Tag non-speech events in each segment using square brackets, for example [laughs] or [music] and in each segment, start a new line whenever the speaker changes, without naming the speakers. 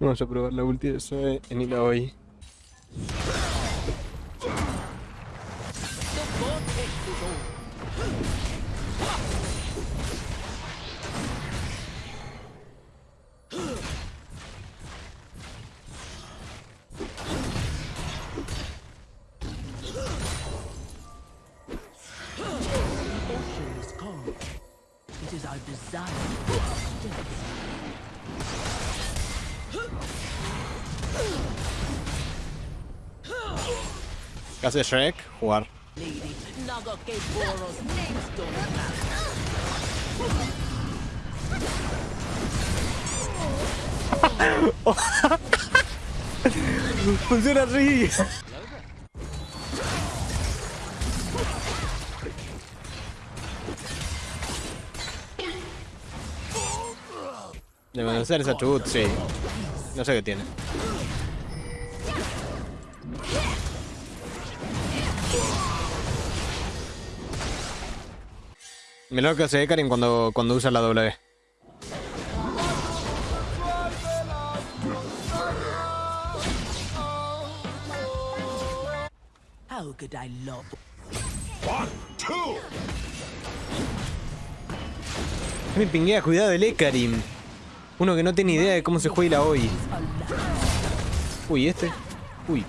Vamos a probar la ulti de Zoe en Ila hoy.
It is our desire.
¿Qué hace Shrek? Jugar. [laughs] Funciona así. De conocer esa chubut, sí. No sé qué tiene. Mira lo que hace Karin cuando, cuando usa la W.
How could I love?
Me pinguea, cuidado del Ekarim. Uno que no tiene idea de cómo se juega hoy. Uy, este. Uy.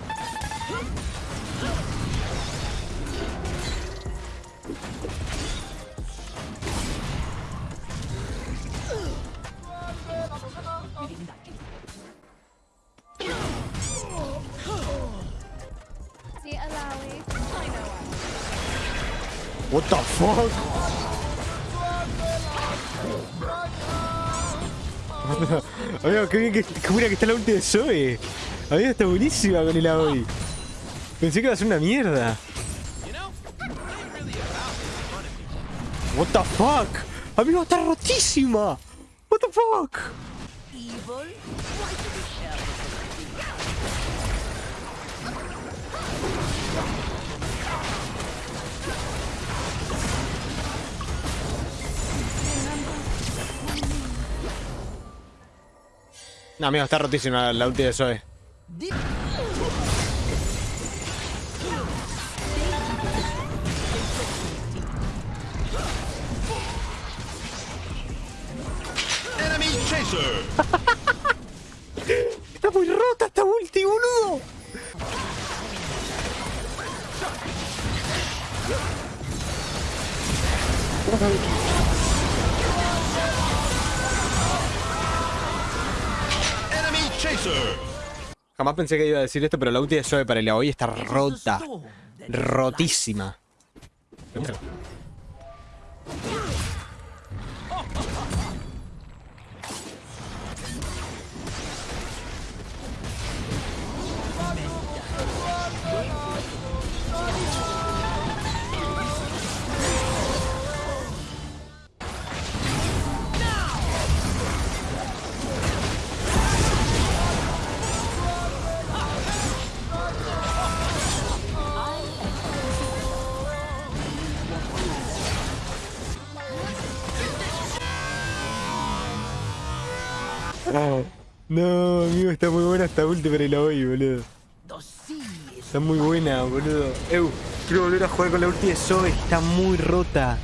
What the fuck? [laughs] Amigo, qué bien que, buena que está la ulti de Zoe. Amigo, está buenísima con el hoy. Pensé que iba a ser una mierda. What the fuck? Amigo, está rotísima. What the fuck? No, amigo, está rotísima la ulti de Zoe.
Enemy [laughs] chaser.
Está muy rota esta ulti, boludo. Jamás pensé que iba a decir esto, pero la ulti de Zoe para el hoy está rota. Rotísima. No, amigo, está muy buena esta ulti para el hoy, boludo. Está muy buena, boludo. Eu, quiero volver a jugar con la ulti de Zoe, está muy rota.